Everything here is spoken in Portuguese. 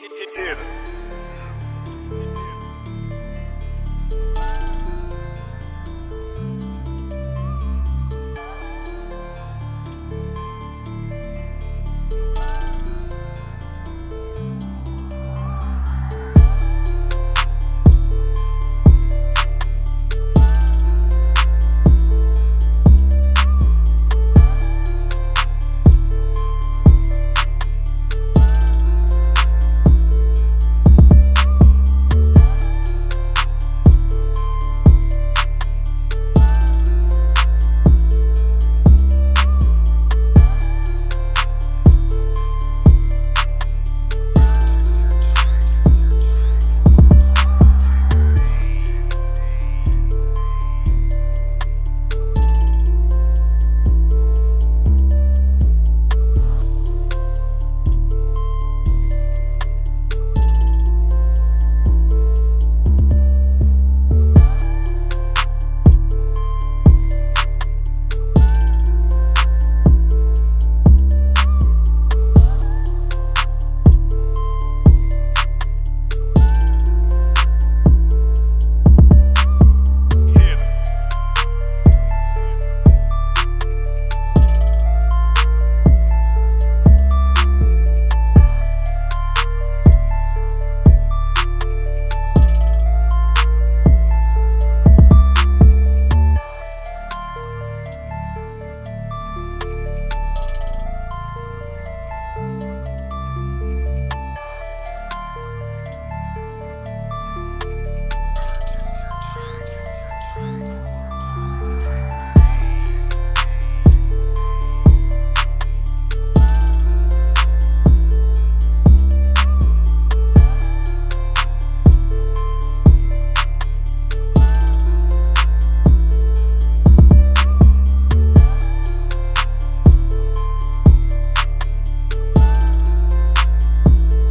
Hit.